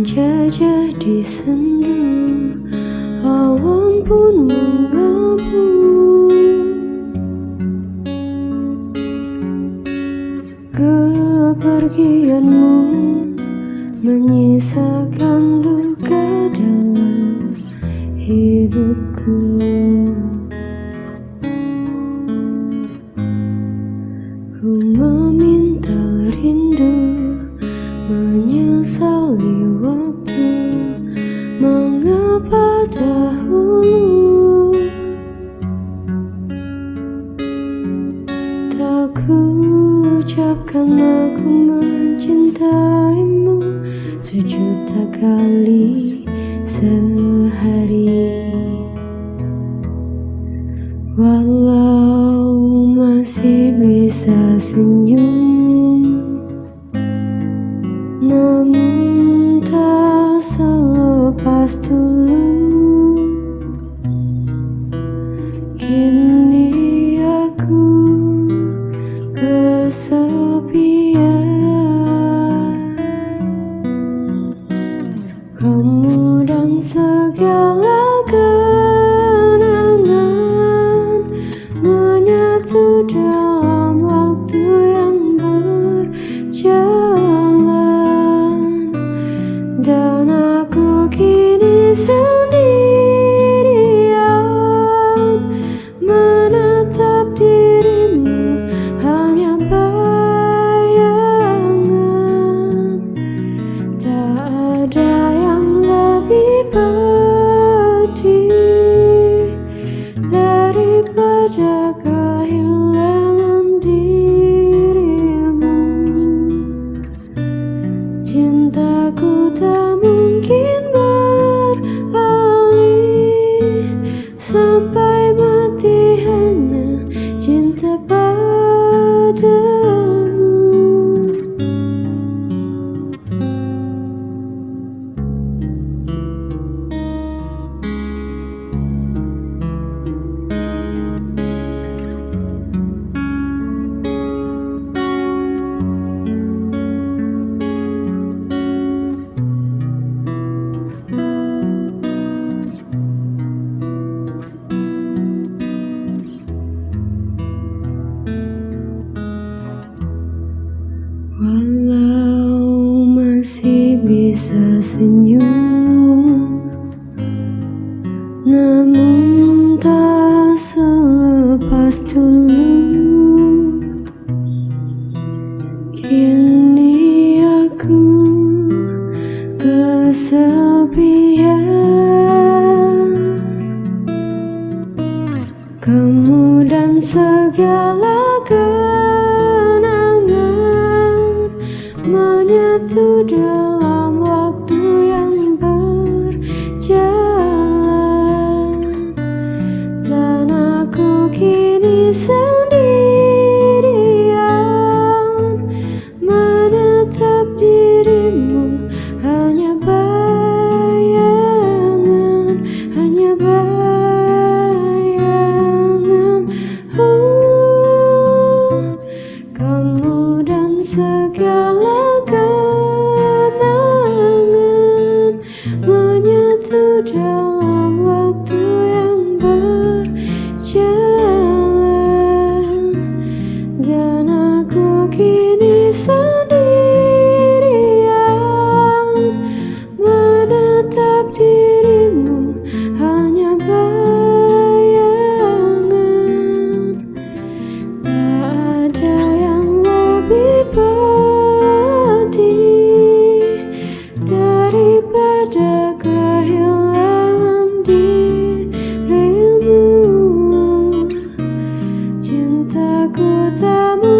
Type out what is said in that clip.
Senja jadi sendu Awan pun mengabu Kepergianmu menyisakan duka dalam hidupku Menyesali waktu. Mengapa dahulu Tak ku ucapkan aku mencintaimu Sejuta kali sehari? Walau masih bisa senyum tak selepas dulu dan aku kini sendirian Walau masih bisa senyum Namun tak selepas dulu menyatu dalam waktu yang berjalan. Dan aku kini くても